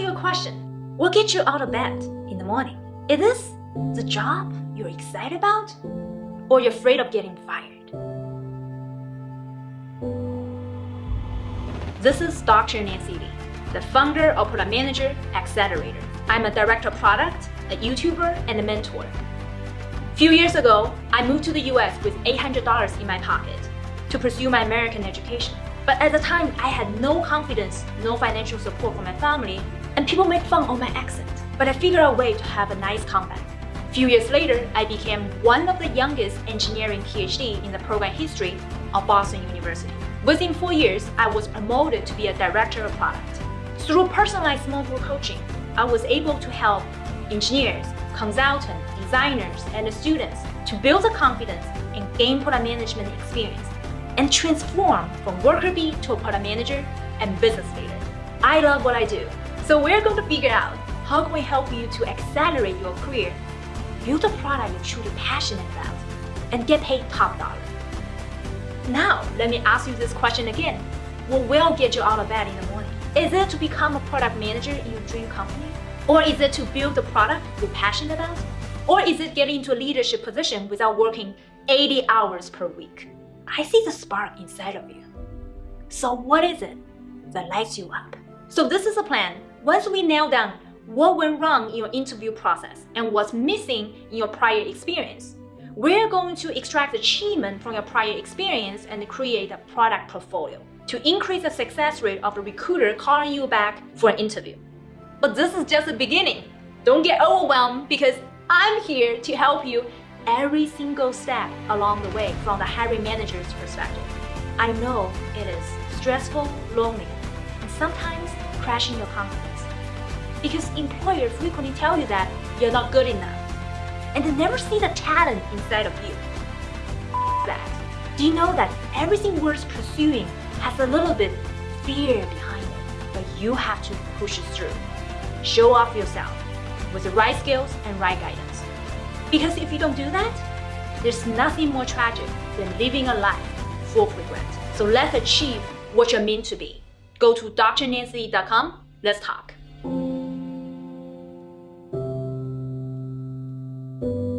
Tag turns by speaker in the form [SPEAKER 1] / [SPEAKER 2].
[SPEAKER 1] you a question. What gets you out of bed in the morning? Is this the job you're excited about? Or you're afraid of getting fired? This is Dr. Nancy Li, the founder of Product Manager Accelerator. I'm a director of product, a YouTuber, and a mentor. A few years ago, I moved to the US with $800 in my pocket to pursue my American education. But at the time, I had no confidence, no financial support from my family, and people made fun of my accent. But I figured out a way to have a nice comeback. A few years later, I became one of the youngest engineering PhD in the program history of Boston University. Within four years, I was promoted to be a director of product. Through personalized small group coaching, I was able to help engineers, consultants, designers, and students to build the confidence and gain product management experience and transform from worker bee to a product manager and business leader. I love what I do, so we're going to figure out how can we help you to accelerate your career, build a product you're truly passionate about, and get paid top dollar. Now, let me ask you this question again. What will get you out of bed in the morning? Is it to become a product manager in your dream company? Or is it to build the product you're passionate about? Or is it getting into a leadership position without working 80 hours per week? I see the spark inside of you. So what is it that lights you up? So this is a plan. Once we nail down what went wrong in your interview process and what's missing in your prior experience, we're going to extract achievement from your prior experience and create a product portfolio to increase the success rate of the recruiter calling you back for an interview. But this is just the beginning. Don't get overwhelmed because I'm here to help you every single step along the way from the hiring manager's perspective. I know it is stressful, lonely, and sometimes crashing your confidence. Because employers frequently tell you that you're not good enough and they never see the talent inside of you. That. Do you know that everything worth pursuing has a little bit fear behind it, but you have to push it through. Show off yourself with the right skills and right guidance. Because if you don't do that, there's nothing more tragic than living a life full of regret. So let's achieve what you're meant to be. Go to drnancy.com. Let's talk. Thank you.